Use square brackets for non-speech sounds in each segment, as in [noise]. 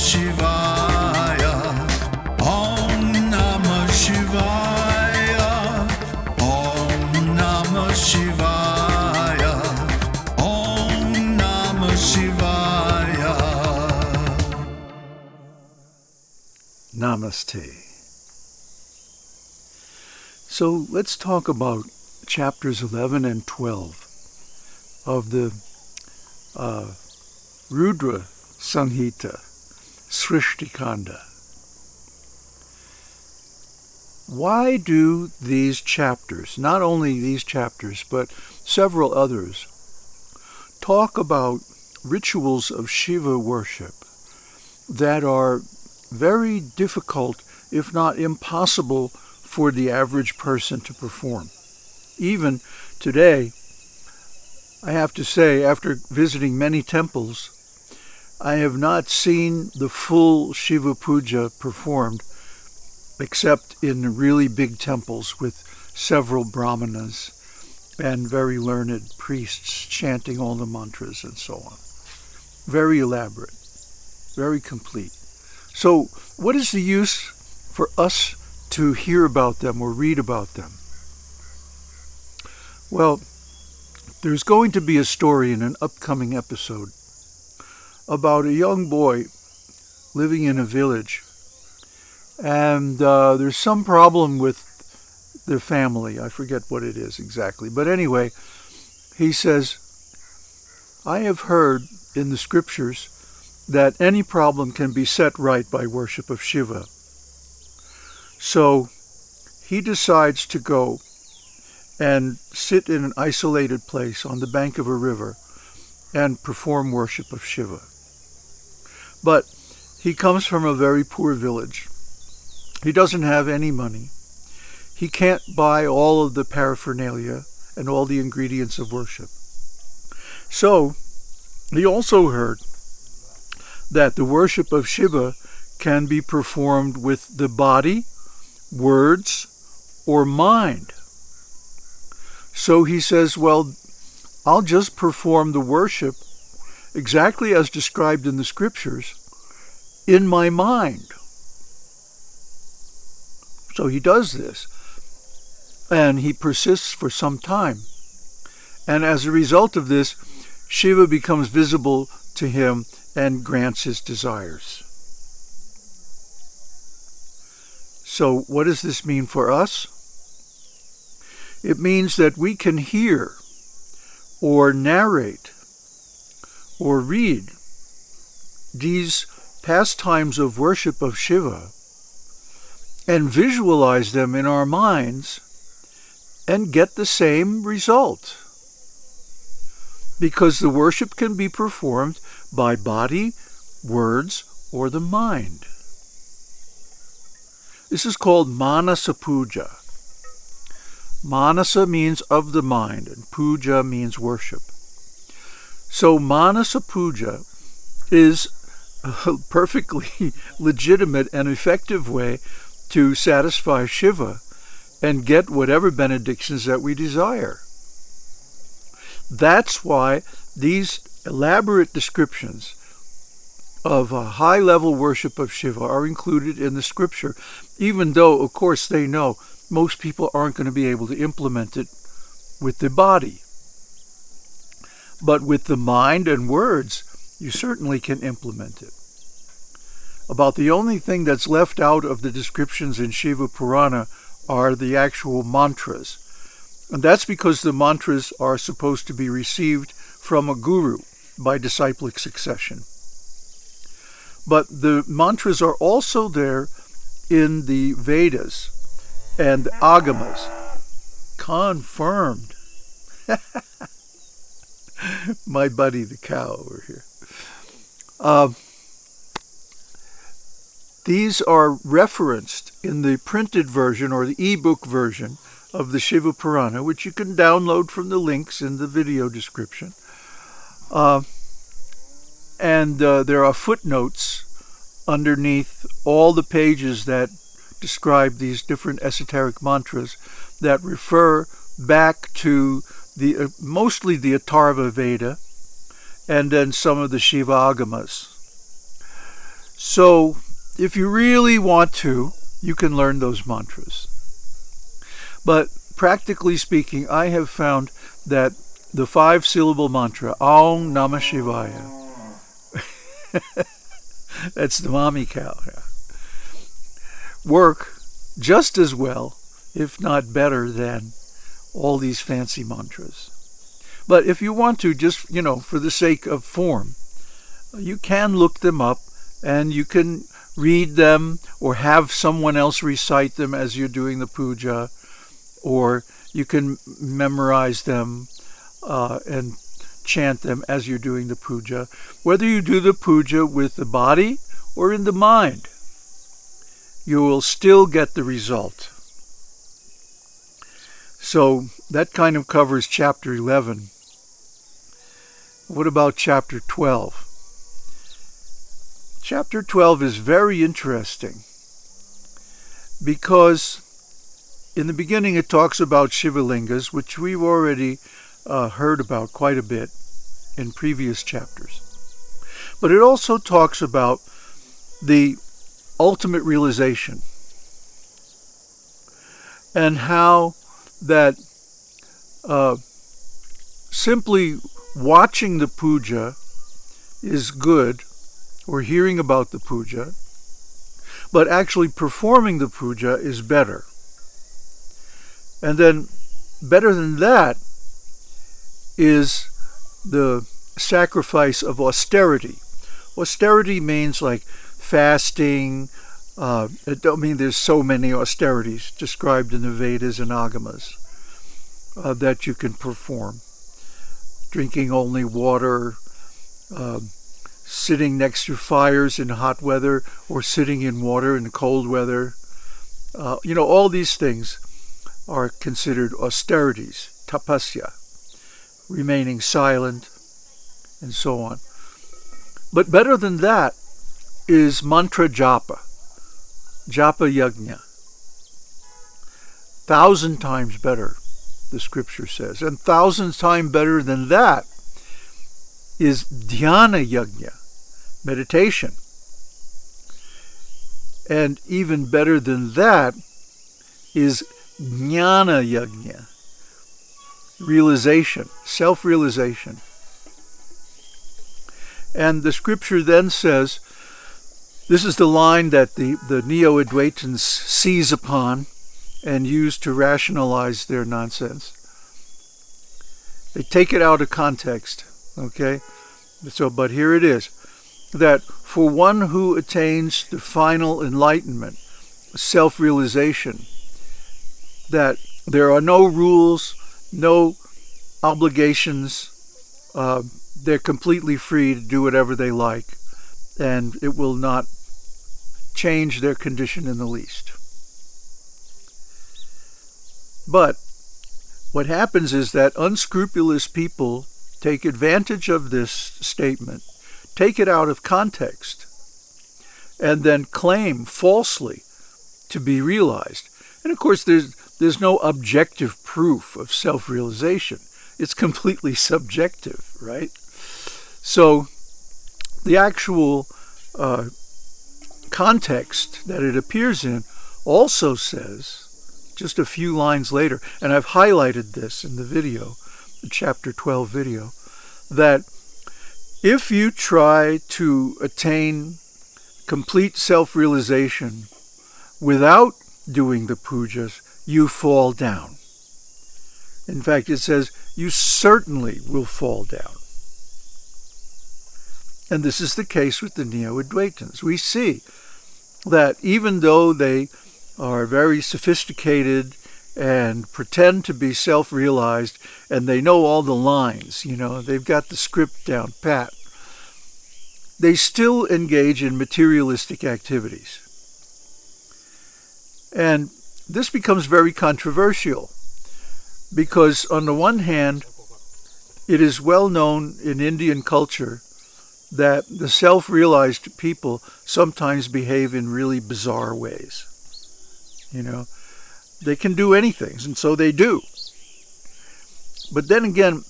Shivaya. Om Namah Shivaya. Om Namah Shivaya. Om Namah Shivaya. Namaste. So let's talk about chapters 11 and 12 of the uh, Rudra Samhita, Srishtikanda. Why do these chapters, not only these chapters, but several others, talk about rituals of Shiva worship that are very difficult, if not impossible, for the average person to perform? Even today, I have to say, after visiting many temples, I have not seen the full Shiva Puja performed except in really big temples with several brahmanas and very learned priests chanting all the mantras and so on. Very elaborate, very complete. So, what is the use for us to hear about them or read about them? Well, there's going to be a story in an upcoming episode about a young boy living in a village. And uh, there's some problem with their family. I forget what it is exactly. But anyway, he says, I have heard in the scriptures that any problem can be set right by worship of Shiva. So he decides to go and sit in an isolated place on the bank of a river and perform worship of Shiva. But he comes from a very poor village. He doesn't have any money. He can't buy all of the paraphernalia and all the ingredients of worship. So he also heard that the worship of Shiva can be performed with the body, words, or mind. So he says, well, I'll just perform the worship exactly as described in the scriptures in my mind. So he does this. And he persists for some time. And as a result of this, Shiva becomes visible to him and grants his desires. So, what does this mean for us? It means that we can hear or narrate or read these pastimes of worship of Shiva and visualize them in our minds and get the same result. Because the worship can be performed by body, words, or the mind. This is called Manasa Puja. Manasa means of the mind, and puja means worship. So Manasa Puja is a perfectly [laughs] legitimate and effective way to satisfy Shiva and get whatever benedictions that we desire. That's why these elaborate descriptions of a high level worship of Shiva are included in the scripture, even though, of course, they know most people aren't going to be able to implement it with the body. But with the mind and words, you certainly can implement it. About the only thing that's left out of the descriptions in Shiva Purana are the actual mantras. And that's because the mantras are supposed to be received from a guru by disciplic succession. But the mantras are also there in the Vedas and Agamas. Confirmed. [laughs] [laughs] My buddy the cow over here. Uh, these are referenced in the printed version or the ebook version of the Shiva Purana, which you can download from the links in the video description. Uh, and uh, there are footnotes underneath all the pages that describe these different esoteric mantras that refer back to the uh, mostly the Atharva Veda and then some of the Shiva Agamas. So if you really want to, you can learn those mantras. But practically speaking, I have found that the five syllable mantra, Aum Namah Shivaya, [laughs] that's the mommy cow, work just as well, if not better, than all these fancy mantras. But if you want to, just, you know, for the sake of form, you can look them up and you can read them or have someone else recite them as you're doing the puja, or you can memorize them uh, and chant them as you're doing the puja, whether you do the puja with the body or in the mind. You will still get the result. So that kind of covers chapter 11. What about chapter 12? Chapter 12 is very interesting because in the beginning it talks about Shivalingas, which we've already uh, heard about quite a bit in previous chapters. But it also talks about the ultimate realization and how that uh, simply watching the puja is good or hearing about the puja, but actually performing the puja is better. And then better than that is the sacrifice of austerity. Austerity means like fasting. Uh, I mean there's so many austerities described in the Vedas and Agamas uh, that you can perform. Drinking only water, uh, sitting next to fires in hot weather or sitting in water in cold weather. Uh, you know, all these things are considered austerities, tapasya, remaining silent, and so on. But better than that is mantra japa, japa yajna. Thousand times better, the scripture says. And thousand times better than that is dhyana yajna, meditation. And even better than that is jnana yajna, realization, self-realization. And the scripture then says, this is the line that the, the Neo-Advaitins seize upon and use to rationalize their nonsense. They take it out of context, okay? So, but here it is that for one who attains the final enlightenment, self-realization, that there are no rules, no obligations. Uh, they're completely free to do whatever they like, and it will not change their condition in the least. But what happens is that unscrupulous people take advantage of this statement take it out of context, and then claim falsely to be realized. And of course, there's, there's no objective proof of self-realization. It's completely [laughs] subjective, right? So the actual uh, context that it appears in also says, just a few lines later, and I've highlighted this in the video, the chapter 12 video, that if you try to attain complete self-realization without doing the pujas, you fall down. In fact, it says you certainly will fall down. And this is the case with the Neo-Advaitins. We see that even though they are very sophisticated and pretend to be self-realized and they know all the lines, you know, they've got the script down pat. They still engage in materialistic activities. And this becomes very controversial because on the one hand, it is well known in Indian culture that the self-realized people sometimes behave in really bizarre ways. You know, they can do anything, and so they do. But then again,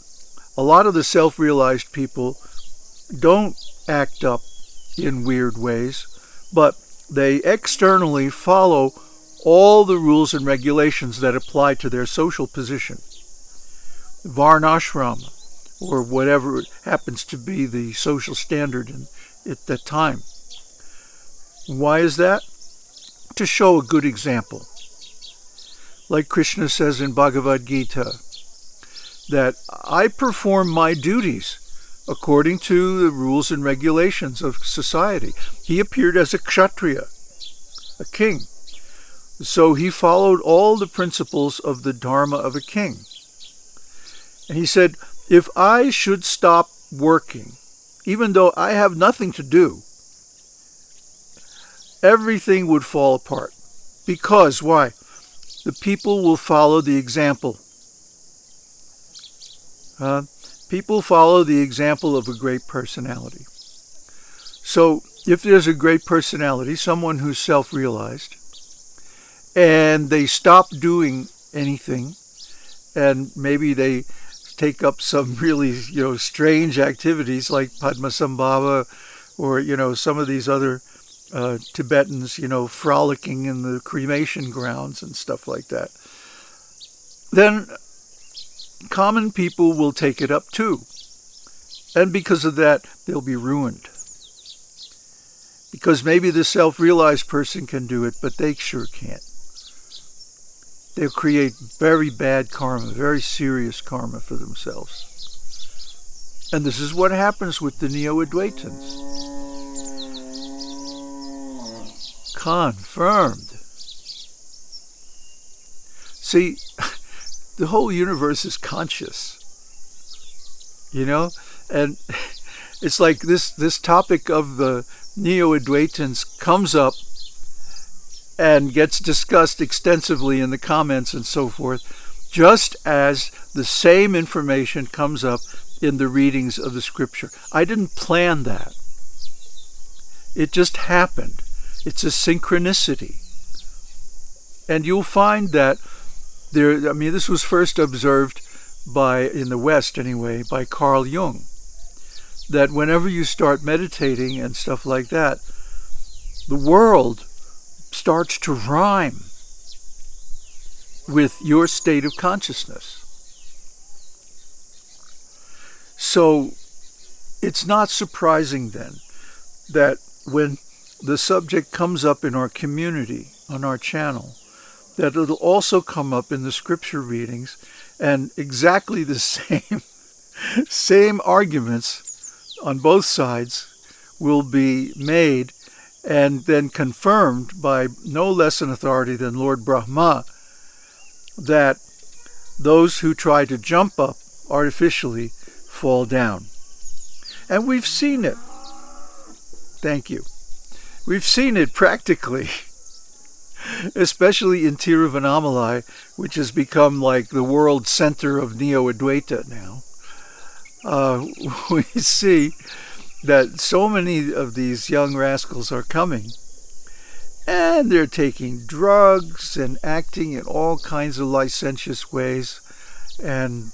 a lot of the self-realized people don't act up in weird ways. but they externally follow all the rules and regulations that apply to their social position. Varnashram, or whatever happens to be the social standard in, at that time. Why is that? To show a good example. Like Krishna says in Bhagavad Gita, that I perform my duties according to the rules and regulations of society. He appeared as a kshatriya, a king. So he followed all the principles of the dharma of a king. And he said, if I should stop working, even though I have nothing to do, everything would fall apart. Because, why? The people will follow the example. Uh, people follow the example of a great personality. So, if there's a great personality, someone who's self realized, and they stop doing anything, and maybe they take up some really, you know, strange activities like Padmasambhava or, you know, some of these other uh, Tibetans, you know, frolicking in the cremation grounds and stuff like that, then common people will take it up too. And because of that, they'll be ruined. Because maybe the self-realized person can do it, but they sure can't. They'll create very bad karma, very serious karma for themselves. And this is what happens with the Neo-Advaitins. Confirmed. See, [laughs] the whole universe is conscious. You know? And [laughs] it's like this this topic of the Neo-Advaitins comes up and gets discussed extensively in the comments and so forth, just as the same information comes up in the readings of the scripture. I didn't plan that. It just happened. It's a synchronicity. And you'll find that there, I mean, this was first observed by, in the West anyway, by Carl Jung, that whenever you start meditating and stuff like that, the world starts to rhyme with your state of consciousness. So it's not surprising then that when the subject comes up in our community, on our channel, that it'll also come up in the scripture readings and exactly the [laughs] same same arguments on both sides will be made and then confirmed by no less an authority than Lord Brahma that those who try to jump up artificially fall down. And we've seen it. Thank you. We've seen it practically, [laughs] especially in Tiruvannamalai, which has become like the world center of Neo-Advaita now. Uh, [laughs] we see that so many of these young rascals are coming. And they're taking drugs and acting in all kinds of licentious ways. And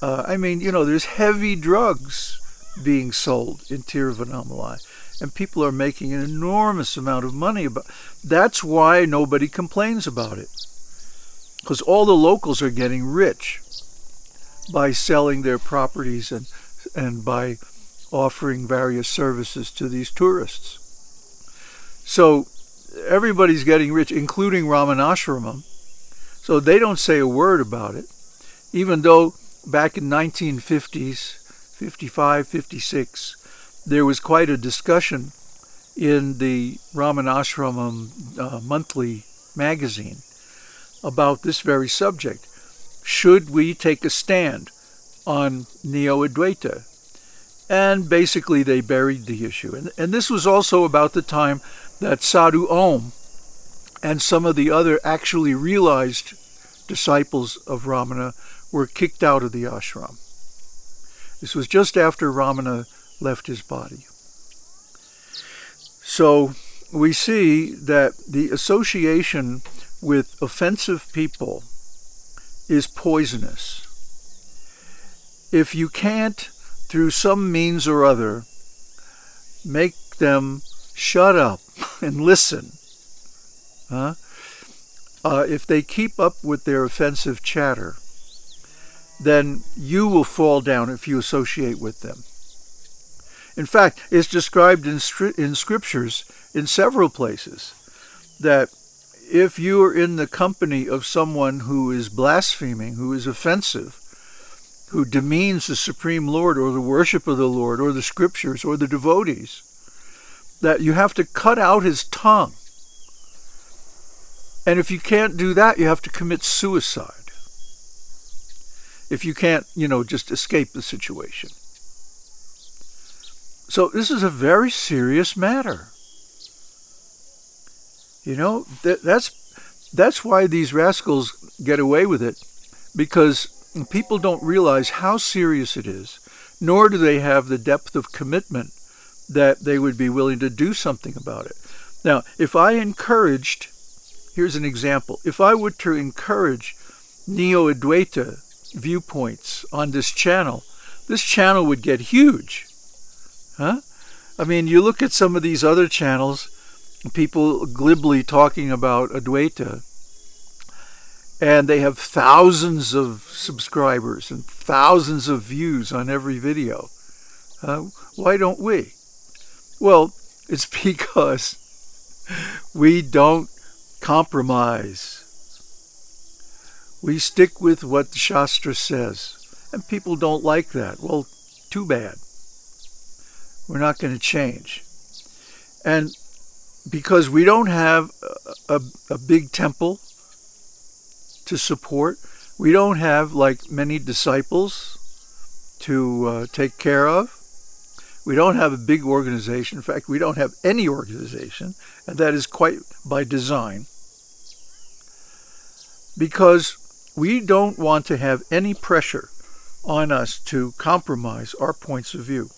uh, I mean, you know, there's heavy drugs being sold in Tiruvannamalai and people are making an enormous amount of money about that's why nobody complains about it. Because all the locals are getting rich by selling their properties and and by offering various services to these tourists so everybody's getting rich including Ramanashramam so they don't say a word about it even though back in 1950s 55 56 there was quite a discussion in the Ramanashramam uh, monthly magazine about this very subject. Should we take a stand on Neo-Advaita? And basically they buried the issue. And, and this was also about the time that Sadhu Om and some of the other actually realized disciples of Ramana were kicked out of the ashram. This was just after Ramana left his body. So we see that the association with offensive people is poisonous. If you can't, through some means or other, make them shut up [laughs] and listen. Huh? Uh, if they keep up with their offensive chatter, then you will fall down if you associate with them. In fact, it's described in, in scriptures in several places that if you are in the company of someone who is blaspheming, who is offensive, who demeans the Supreme Lord or the worship of the Lord or the scriptures or the devotees, that you have to cut out his tongue. And if you can't do that, you have to commit suicide. If you can't, you know, just escape the situation. So this is a very serious matter. You know, that, that's that's why these rascals get away with it, because people don't realize how serious it is, nor do they have the depth of commitment that they would be willing to do something about it. Now, if I encouraged, here's an example, if I were to encourage neo Adwaita viewpoints on this channel, this channel would get huge. Huh? I mean, you look at some of these other channels, people glibly talking about Advaita, and they have thousands of subscribers and thousands of views on every video. Uh, why don't we? Well, it's [laughs] because we don't compromise. We stick with what the Shastra says. And people don't like that. Well, too bad. We're not going to change. And because we don't have a, a, a, big temple to support, we don't have like many disciples to uh, take care of. We don't have a big organization. In fact, we don't have any organization, and that is quite by design. Because we don't want to have any pressure on us to compromise our points of view.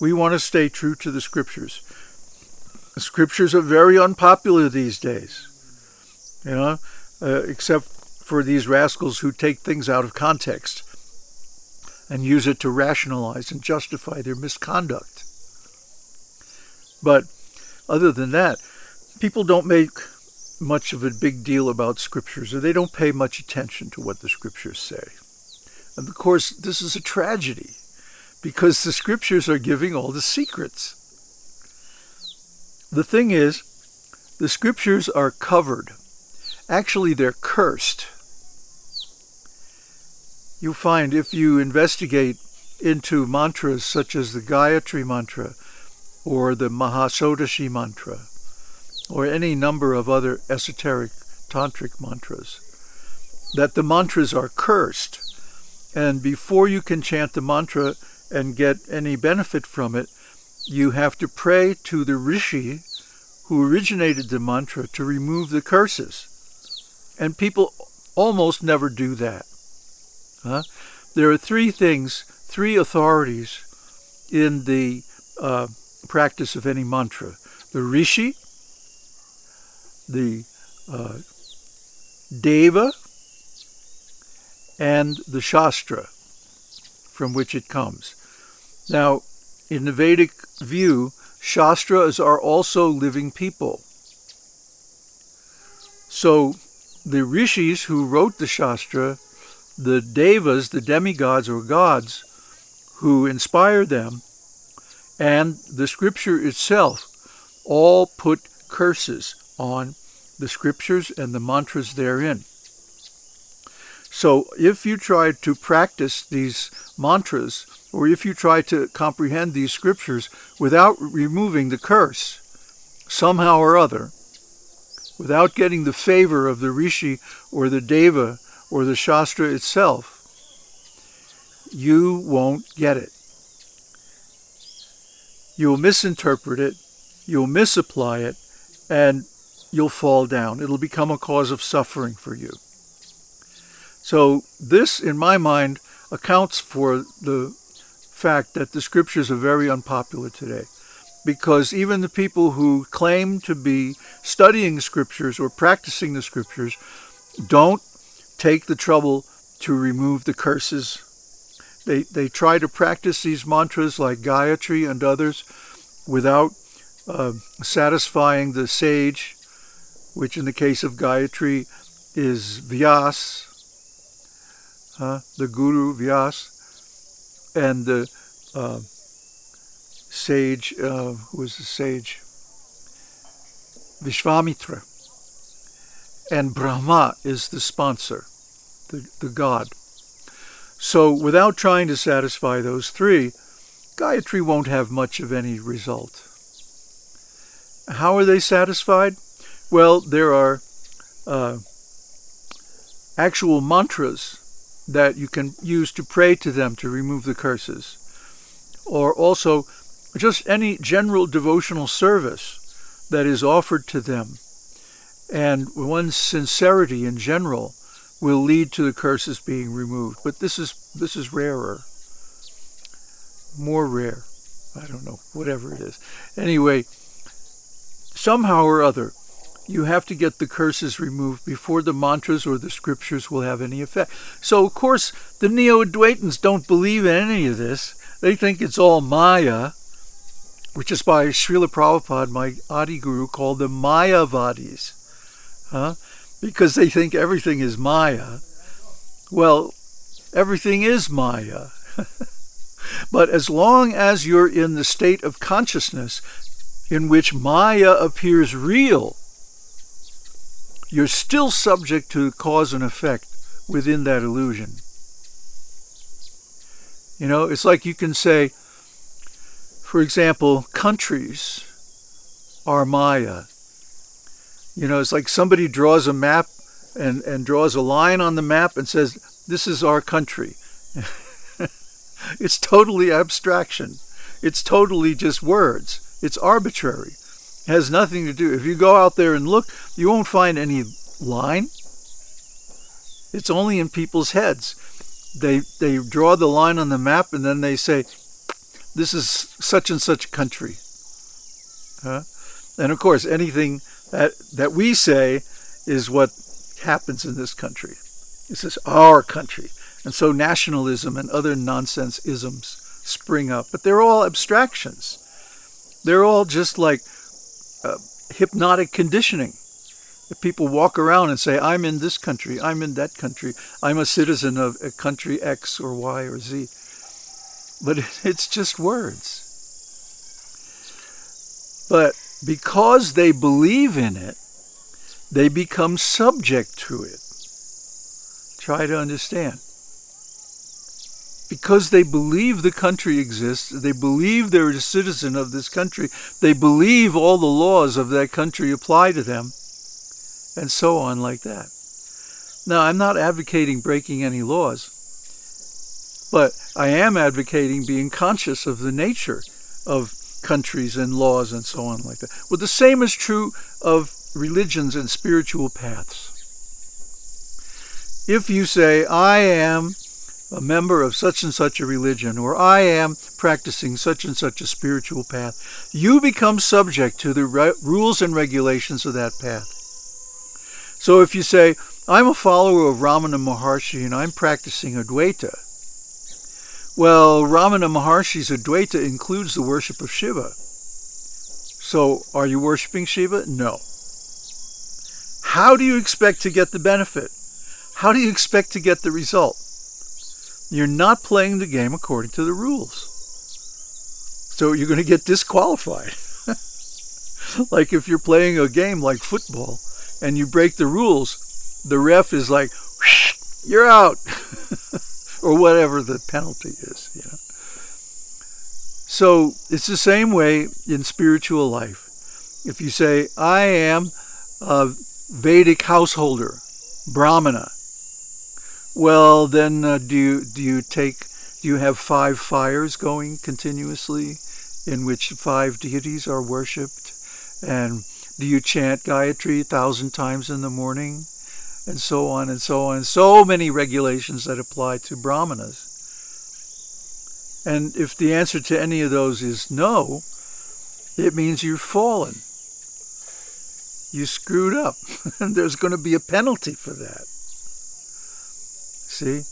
We want to stay true to the scriptures. The scriptures are very unpopular these days, you know, uh, except for these rascals who take things out of context and use it to rationalize and justify their misconduct. But other than that, people don't make much of a big deal about scriptures, or they don't pay much attention to what the scriptures say. And of course, this is a tragedy because the scriptures are giving all the secrets. The thing is, the scriptures are covered. Actually, they're cursed. You'll find if you investigate into mantras such as the Gayatri mantra or the Mahashodashi mantra or any number of other esoteric tantric mantras, that the mantras are cursed. And before you can chant the mantra and get any benefit from it, you have to pray to the rishi who originated the mantra to remove the curses. And people almost never do that. Huh? There are three things, three authorities in the uh, practice of any mantra. The rishi, the uh, Deva, and the Shastra from which it comes. Now, in the Vedic view, Shastras are also living people. So the rishis who wrote the Shastra, the devas, the demigods or gods who inspired them, and the scripture itself all put curses on the scriptures and the mantras therein. So if you try to practice these mantras, or if you try to comprehend these scriptures without removing the curse, somehow or other, without getting the favor of the rishi or the deva or the shastra itself, you won't get it. You'll misinterpret it, you'll misapply it, and you'll fall down. It'll become a cause of suffering for you. So this, in my mind, accounts for the fact that the scriptures are very unpopular today. Because even the people who claim to be studying scriptures or practicing the scriptures don't take the trouble to remove the curses. They, they try to practice these mantras like Gayatri and others without uh, satisfying the sage, which in the case of Gayatri is Vyas, uh, the Guru Vyas, and the uh, sage, uh, who was the sage? Vishvamitra. And Brahma is the sponsor, the, the god. So without trying to satisfy those three, Gayatri won't have much of any result. How are they satisfied? Well, there are uh, actual mantras that you can use to pray to them to remove the curses, or also just any general devotional service that is offered to them. And one's sincerity in general will lead to the curses being removed. But this is this is rarer. More rare. I don't know, whatever it is. Anyway, somehow or other, you have to get the curses removed before the mantras or the scriptures will have any effect. So, of course, the Neo-Advaitins don't believe in any of this. They think it's all Maya, which is why Srila Prabhupada, my Adi Guru, called the Mayavadis, huh? because they think everything is Maya. Well, everything is Maya. [laughs] but as long as you're in the state of consciousness in which Maya appears real, you're still subject to cause and effect within that illusion. You know, it's like you can say, for example, countries are Maya. You know, it's like somebody draws a map and, and draws a line on the map and says, this is our country. [laughs] it's totally abstraction. It's totally just words. It's arbitrary It has nothing to do. If you go out there and look, you won't find any line. It's only in people's heads. They they draw the line on the map and then they say, "This is such and such country." Huh? And of course, anything that that we say is what happens in this country. This is our country, and so nationalism and other nonsense isms spring up. But they're all abstractions. They're all just like uh, hypnotic conditioning. If people walk around and say, I'm in this country, I'm in that country, I'm a citizen of a country X or Y or Z. But it's just words. But because they believe in it, they become subject to it. Try to understand because they believe the country exists, they believe they're a citizen of this country, they believe all the laws of that country apply to them, and so on like that. Now, I'm not advocating breaking any laws, but I am advocating being conscious of the nature of countries and laws and so on like that. Well, the same is true of religions and spiritual paths. If you say, I am a member of such and such a religion, or I am practicing such and such a spiritual path, you become subject to the rules and regulations of that path. So if you say, I'm a follower of Ramana Maharshi and I'm practicing Advaita, well, Ramana Maharshi's Advaita includes the worship of Shiva. So are you worshiping Shiva? No. How do you expect to get the benefit? How do you expect to get the result? You're not playing the game according to the rules. So you're going to get disqualified. [laughs] like if you're playing a game like football and you break the rules, the ref is like, you're out. [laughs] or whatever the penalty is, you know. So it's the same way in spiritual life. If you say, I am a Vedic householder, Brahmana, well, then uh, do you do you take do you have five fires going continuously, in which five deities are worshipped, and do you chant Gayatri a thousand times in the morning, and so on and so on? So many regulations that apply to brahmanas. And if the answer to any of those is no, it means you've fallen. You screwed up, [laughs] and there's going to be a penalty for that. See?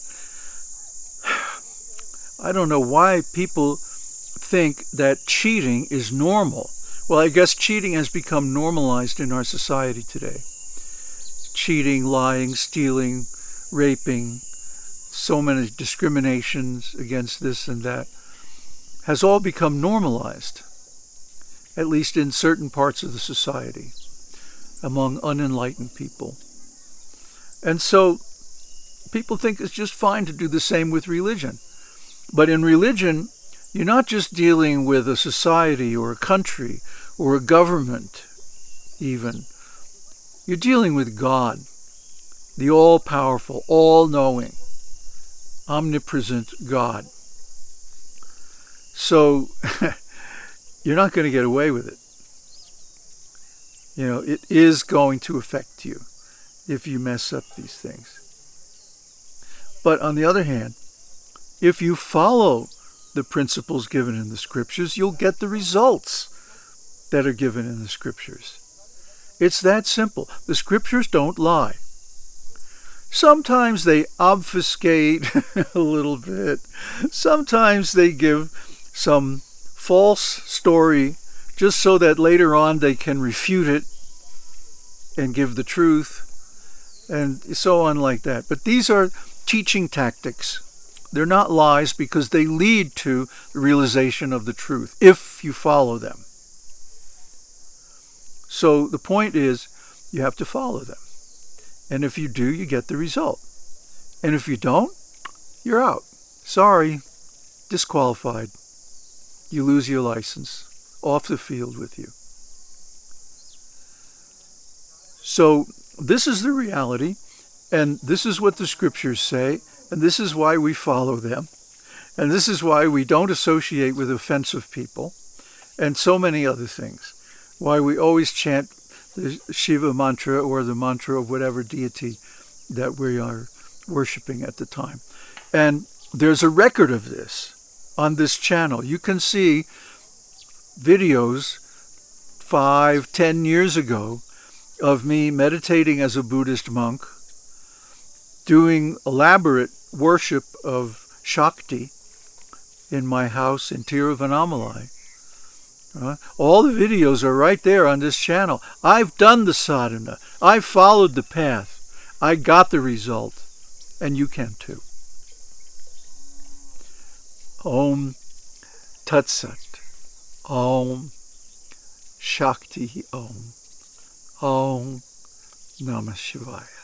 I don't know why people think that cheating is normal Well, I guess cheating has become normalized in our society today. Cheating, lying, stealing, raping, so many discriminations against this and that has all become normalized, at least in certain parts of the society, among unenlightened people. And so people think it's just fine to do the same with religion. But in religion, you're not just dealing with a society or a country or a government, even. You're dealing with God, the all powerful, all knowing, omnipresent God. So [laughs] you're not going to get away with it. You know, it is going to affect you if you mess up these things. But on the other hand, if you follow the principles given in the scriptures, you'll get the results that are given in the scriptures. It's that simple. The scriptures don't lie. Sometimes they obfuscate [laughs] a little bit. Sometimes they give some false story just so that later on they can refute it and give the truth and so on like that. But these are teaching tactics. They're not lies because they lead to the realization of the truth if you follow them. So the point is, you have to follow them. And if you do, you get the result. And if you don't, you're out. Sorry, disqualified. You lose your license. Off the field with you. So this is the reality, and this is what the scriptures say, and this is why we follow them, and this is why we don't associate with offensive people, and so many other things why we always chant the Shiva mantra or the mantra of whatever deity that we are worshiping at the time. And there's a record of this on this channel. You can see videos five, ten years ago of me meditating as a Buddhist monk, doing elaborate worship of Shakti in my house in Tiruvannamalai uh, all the videos are right there on this channel. I've done the sadhana. I've followed the path. I got the result. And you can too. Om Tat Sat. Om Shakti Om. Om Namah Shivaya.